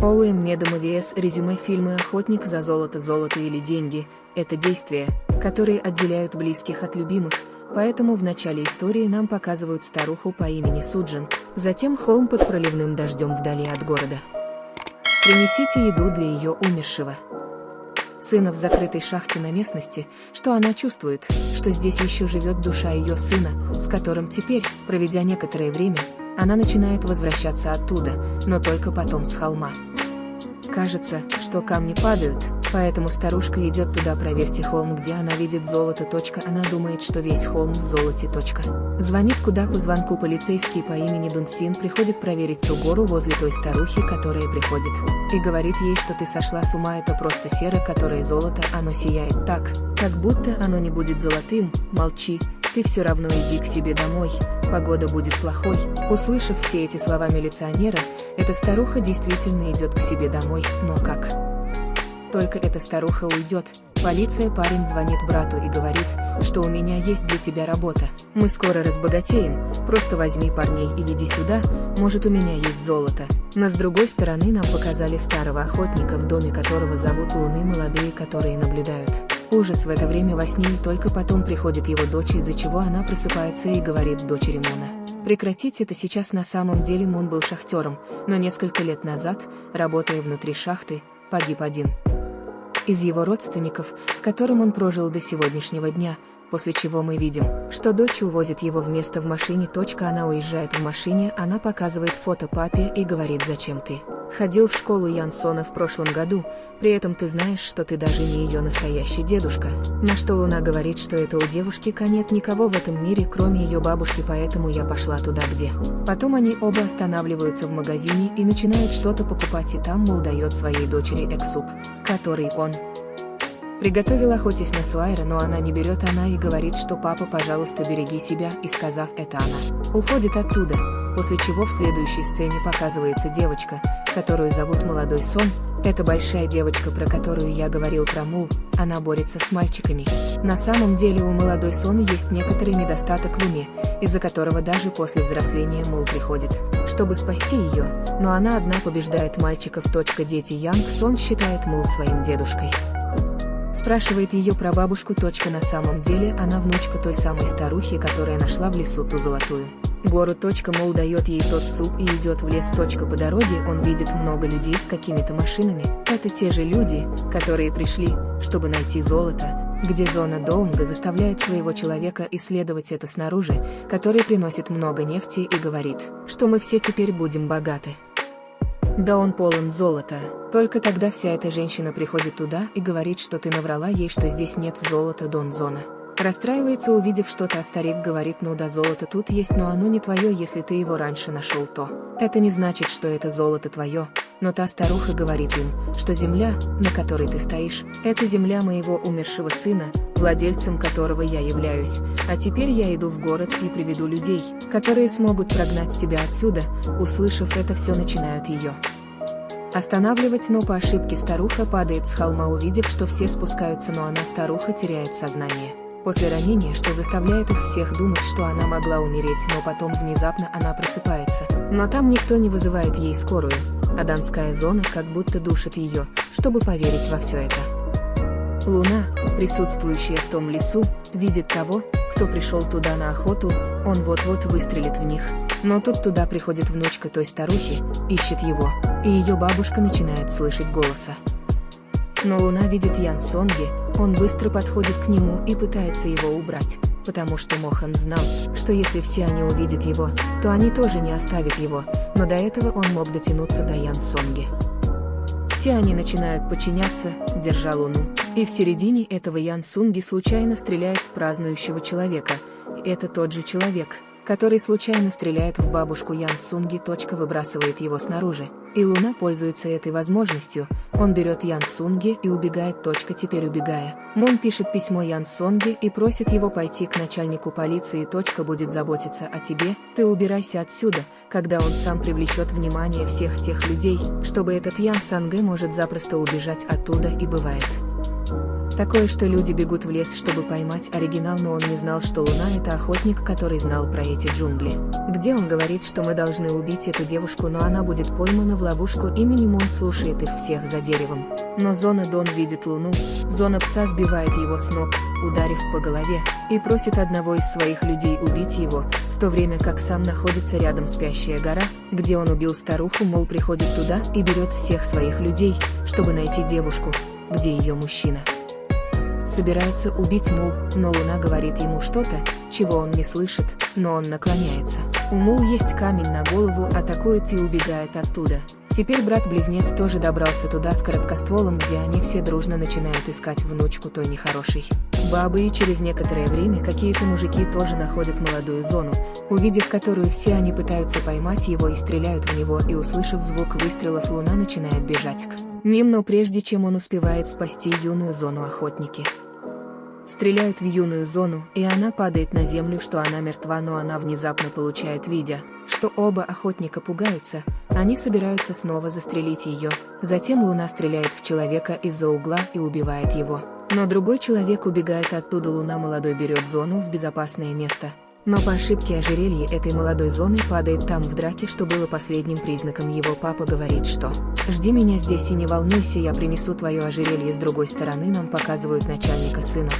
ОУМ Медома ВС резюме фильмы «Охотник за золото, золото или деньги» — это действия, которые отделяют близких от любимых, поэтому в начале истории нам показывают старуху по имени Суджин, затем холм под проливным дождем вдали от города. Принесите еду для ее умершего. Сына в закрытой шахте на местности, что она чувствует, что здесь еще живет душа ее сына, с которым теперь, проведя некоторое время, она начинает возвращаться оттуда, но только потом с холма. Кажется, что камни падают, поэтому старушка идет туда проверьте холм, где она видит золото. Она думает, что весь холм в золоте. Звонит куда по звонку полицейский по имени Дунсин приходит проверить ту гору возле той старухи, которая приходит. И говорит ей, что ты сошла с ума, это просто серо, которое золото, оно сияет так, как будто оно не будет золотым, молчи, ты все равно иди к себе домой, погода будет плохой. Услышав все эти слова милиционера, эта старуха действительно идет к себе домой, но как? Только эта старуха уйдет. Полиция парень звонит брату и говорит, что у меня есть для тебя работа. Мы скоро разбогатеем, просто возьми парней и иди сюда, может у меня есть золото. Но с другой стороны нам показали старого охотника, в доме которого зовут Луны молодые, которые наблюдают. Ужас в это время во сне и только потом приходит его дочь, из-за чего она просыпается и говорит дочери Муна. Прекратить это сейчас на самом деле Мун был шахтером, но несколько лет назад, работая внутри шахты, погиб один. Из его родственников, с которым он прожил до сегодняшнего дня, после чего мы видим, что дочь увозит его вместо в машине. Точка, она уезжает в машине, она показывает фото папе и говорит «Зачем ты?» Ходил в школу Янсона в прошлом году, при этом ты знаешь, что ты даже не ее настоящий дедушка. На что Луна говорит, что это у девушки нет никого в этом мире, кроме ее бабушки, поэтому я пошла туда, где. Потом они оба останавливаются в магазине и начинают что-то покупать, и там Мул дает своей дочери эксуп, который он Приготовил охотясь на Суайра, но она не берет она и говорит, что папа, пожалуйста, береги себя, и сказав это она, уходит оттуда, после чего в следующей сцене показывается девочка, которую зовут Молодой Сон, это большая девочка, про которую я говорил про Мул, она борется с мальчиками. На самом деле у Молодой Сон есть некоторый недостаток в уме, из-за которого даже после взросления Мул приходит, чтобы спасти ее, но она одна побеждает мальчиков. Дети Янг Сон считает Мул своим дедушкой. Спрашивает ее про бабушку. На самом деле она внучка той самой старухи, которая нашла в лесу ту золотую. Гору. Мол дает ей тот суп и идет в лес. По дороге он видит много людей с какими-то машинами. Это те же люди, которые пришли, чтобы найти золото, где зона Доунга заставляет своего человека исследовать это снаружи, который приносит много нефти и говорит, что мы все теперь будем богаты. Да он полон золота. Только тогда вся эта женщина приходит туда и говорит, что ты наврала ей, что здесь нет золота Дон Зона. Расстраивается, увидев что-то, а старик говорит, ну да, золото тут есть, но оно не твое, если ты его раньше нашел, то. Это не значит, что это золото твое, но та старуха говорит им, что земля, на которой ты стоишь, это земля моего умершего сына, владельцем которого я являюсь, а теперь я иду в город и приведу людей, которые смогут прогнать тебя отсюда, услышав это все начинают ее. Останавливать, но по ошибке старуха падает с холма, увидев, что все спускаются, но она старуха теряет сознание после ранения, что заставляет их всех думать, что она могла умереть, но потом внезапно она просыпается. Но там никто не вызывает ей скорую, а донская зона как будто душит ее, чтобы поверить во все это. Луна, присутствующая в том лесу, видит того, кто пришел туда на охоту, он вот-вот выстрелит в них. Но тут туда приходит внучка той старухи, ищет его, и ее бабушка начинает слышать голоса. Но Луна видит Ян Сонги, он быстро подходит к нему и пытается его убрать, потому что Мохан знал, что если все они увидят его, то они тоже не оставят его, но до этого он мог дотянуться до Ян Сонги. Все они начинают подчиняться, держа Луну, и в середине этого Ян Сунги случайно стреляет в празднующего человека, и это тот же человек, который случайно стреляет в бабушку Ян Сунги. Точка выбрасывает его снаружи. И Луна пользуется этой возможностью. Он берет Ян Сунги и убегает. Точка теперь убегая. Мун пишет письмо Ян Сунги и просит его пойти к начальнику полиции. Точка будет заботиться о тебе. Ты убирайся отсюда, когда он сам привлечет внимание всех тех людей, чтобы этот Ян Санге может запросто убежать оттуда и бывает. Такое, что люди бегут в лес, чтобы поймать оригинал, но он не знал, что Луна — это охотник, который знал про эти джунгли. Где он говорит, что мы должны убить эту девушку, но она будет поймана в ловушку, именем он слушает их всех за деревом. Но Зона Дон видит Луну, Зона Пса сбивает его с ног, ударив по голове, и просит одного из своих людей убить его, в то время как сам находится рядом спящая гора, где он убил старуху, мол приходит туда и берет всех своих людей, чтобы найти девушку, где ее мужчина собирается убить Мул, но Луна говорит ему что-то, чего он не слышит, но он наклоняется. У Мул есть камень на голову, атакует и убегает оттуда. Теперь брат-близнец тоже добрался туда с короткостволом, где они все дружно начинают искать внучку той нехорошей. Бабы и через некоторое время какие-то мужики тоже находят молодую зону, увидев которую все они пытаются поймать его и стреляют в него и услышав звук выстрелов Луна начинает бежать к ним, но прежде чем он успевает спасти юную зону охотники стреляют в юную зону, и она падает на землю, что она мертва, но она внезапно получает видя, что оба охотника пугаются, они собираются снова застрелить ее. Затем Луна стреляет в человека из-за угла и убивает его. Но другой человек убегает оттуда, Луна молодой берет зону в безопасное место. Но по ошибке ожерелье этой молодой зоны падает там в драке, что было последним признаком его папа говорит, что «Жди меня здесь и не волнуйся, я принесу твое ожерелье с другой стороны» нам показывают начальника сына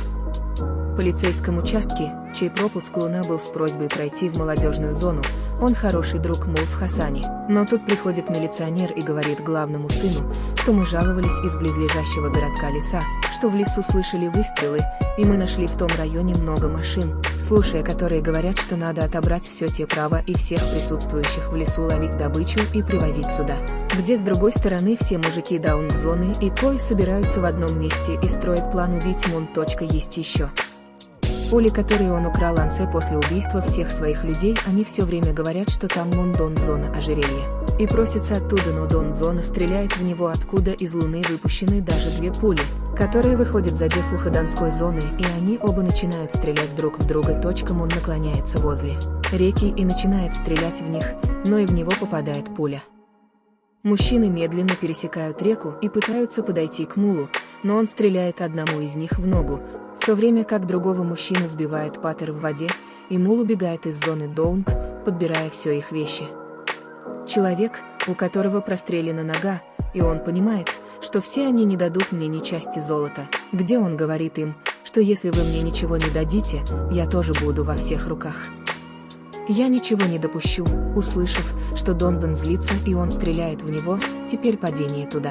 полицейском участке, чей пропуск Луна был с просьбой пройти в молодежную зону, он хороший друг Мул в Хасане. Но тут приходит милиционер и говорит главному сыну, что мы жаловались из близлежащего городка леса, что в лесу слышали выстрелы, и мы нашли в том районе много машин, слушая которые говорят, что надо отобрать все те права и всех присутствующих в лесу ловить добычу и привозить сюда. Где с другой стороны все мужики даун-зоны и Кой собираются в одном месте и строят план убить Мун. Есть еще. Пули, которые он украл Ансе после убийства всех своих людей, они все время говорят, что там Мон Дон Зона ожерелье. И просится оттуда, но Дон Зона стреляет в него, откуда из Луны выпущены даже две пули, которые выходят задев ухо Донской зоны, и они оба начинают стрелять друг в друга. Точкам он наклоняется возле реки и начинает стрелять в них, но и в него попадает пуля. Мужчины медленно пересекают реку и пытаются подойти к мулу, но он стреляет одному из них в ногу, в то время как другого мужчину сбивает паттер в воде, и мул убегает из зоны Доунг, подбирая все их вещи. Человек, у которого прострелена нога, и он понимает, что все они не дадут мне ни части золота, где он говорит им, что если вы мне ничего не дадите, я тоже буду во всех руках. Я ничего не допущу, услышав, что Донзан злится и он стреляет в него, теперь падение туда.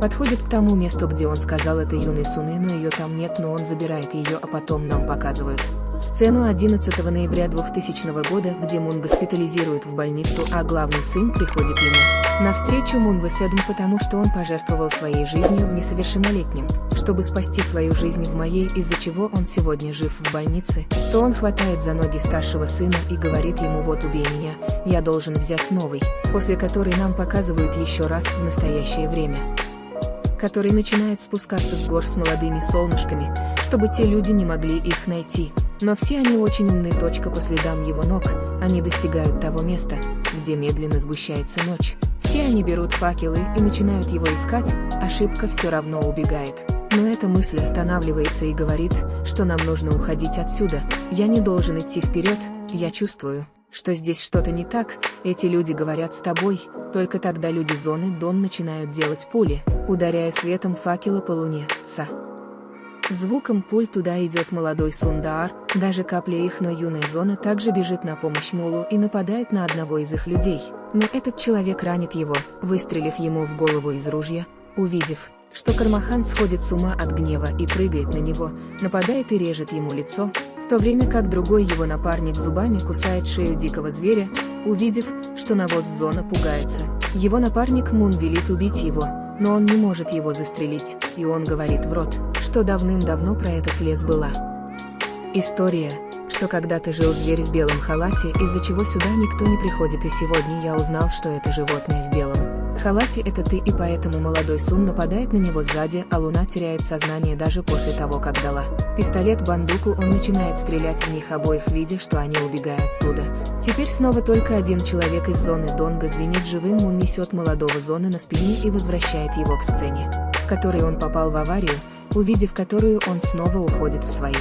Подходит к тому месту, где он сказал это юной Суне, но ее там нет, но он забирает ее, а потом нам показывают. Сцену 11 ноября 2000 года, где Мун госпитализирует в больницу, а главный сын приходит ему. Навстречу Мун Веседм, потому что он пожертвовал своей жизнью в несовершеннолетнем, чтобы спасти свою жизнь в моей, из-за чего он сегодня жив в больнице, то он хватает за ноги старшего сына и говорит ему вот убей меня, я должен взять новый, после которой нам показывают еще раз в настоящее время который начинает спускаться с гор с молодыми солнышками, чтобы те люди не могли их найти. Но все они очень умны. Точка по следам его ног, они достигают того места, где медленно сгущается ночь. Все они берут факелы и начинают его искать, ошибка все равно убегает. Но эта мысль останавливается и говорит, что нам нужно уходить отсюда, я не должен идти вперед, я чувствую, что здесь что-то не так, эти люди говорят с тобой, только тогда люди зоны Дон начинают делать пули, ударяя светом факела по луне, Са. Звуком пуль туда идет молодой Сундар, даже капля их, но юная зона также бежит на помощь Мулу и нападает на одного из их людей. Но этот человек ранит его, выстрелив ему в голову из ружья, увидев, что Кармахан сходит с ума от гнева и прыгает на него, нападает и режет ему лицо, в то время как другой его напарник зубами кусает шею дикого зверя, увидев, что навоз зона пугается. Его напарник Мун велит убить его, но он не может его застрелить, и он говорит в рот, что давным-давно про этот лес была. История, что когда-то жил зверь в белом халате, из-за чего сюда никто не приходит, и сегодня я узнал, что это животное в белом халате это ты и поэтому молодой Сун нападает на него сзади, а Луна теряет сознание даже после того, как дала пистолет-бандуку, он начинает стрелять в них обоих, видя, что они убегают оттуда. Теперь снова только один человек из зоны Донга звенит живым, он несет молодого зоны на спине и возвращает его к сцене, в которой он попал в аварию, увидев которую он снова уходит в свои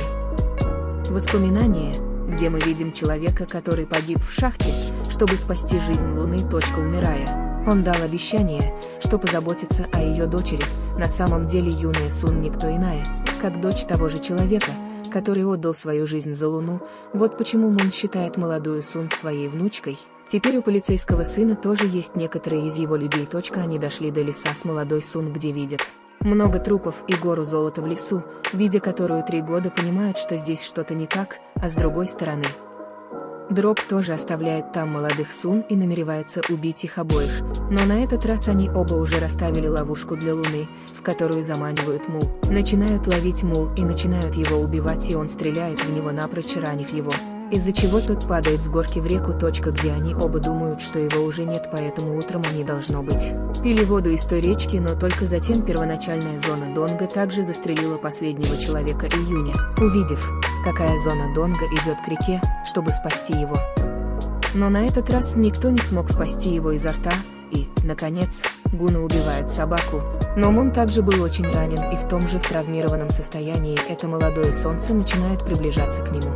воспоминания, где мы видим человека, который погиб в шахте, чтобы спасти жизнь Луны. Точка умирая. Он дал обещание, что позаботится о ее дочери, на самом деле юная Сун никто иная, как дочь того же человека, который отдал свою жизнь за Луну, вот почему Мун считает молодую Сун своей внучкой. Теперь у полицейского сына тоже есть некоторые из его людей. Точка они дошли до леса с молодой Сун, где видят много трупов и гору золота в лесу, видя которую три года понимают, что здесь что-то не так, а с другой стороны. Дроп тоже оставляет там молодых Сун и намеревается убить их обоих, но на этот раз они оба уже расставили ловушку для Луны, в которую заманивают Мул. Начинают ловить Мул и начинают его убивать и он стреляет в него напрочь ранив его из-за чего тот падает с горки в реку. Точка, где они оба думают, что его уже нет, поэтому утром они должно быть. Пили воду из той речки, но только затем первоначальная зона Донга также застрелила последнего человека июня, увидев, какая зона Донга идет к реке, чтобы спасти его. Но на этот раз никто не смог спасти его изо рта, и, наконец, Гуна убивает собаку, но Мун также был очень ранен и в том же травмированном состоянии это молодое солнце начинает приближаться к нему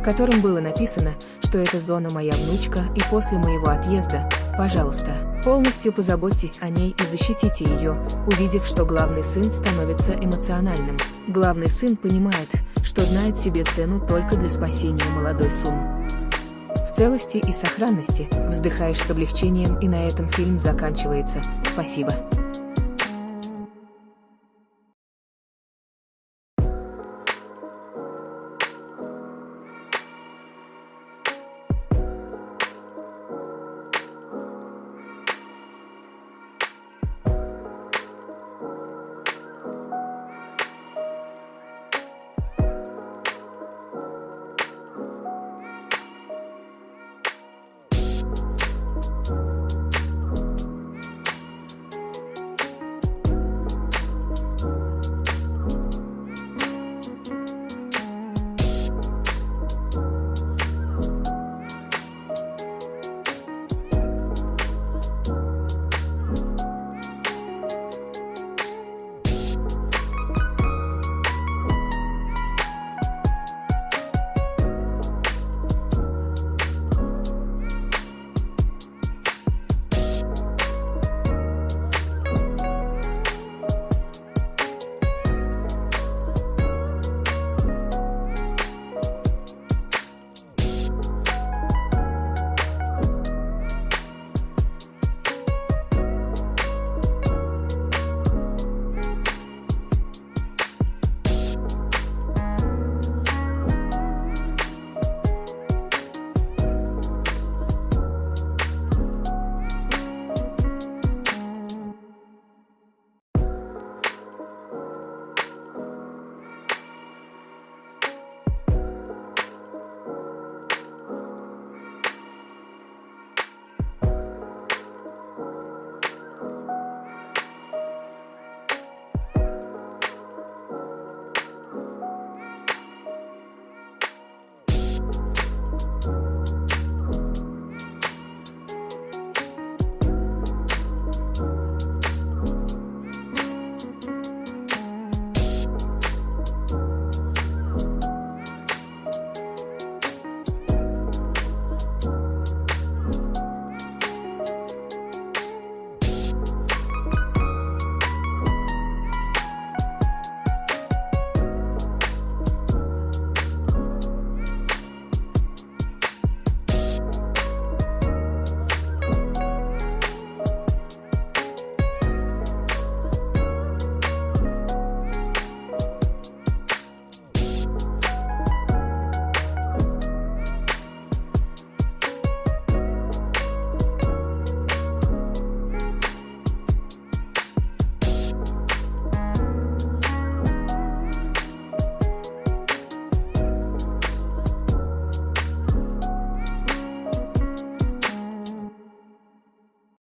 в котором было написано, что эта зона моя внучка и после моего отъезда, пожалуйста, полностью позаботьтесь о ней и защитите ее, увидев, что главный сын становится эмоциональным. Главный сын понимает, что знает себе цену только для спасения молодой Сун. В целости и сохранности, вздыхаешь с облегчением и на этом фильм заканчивается. Спасибо.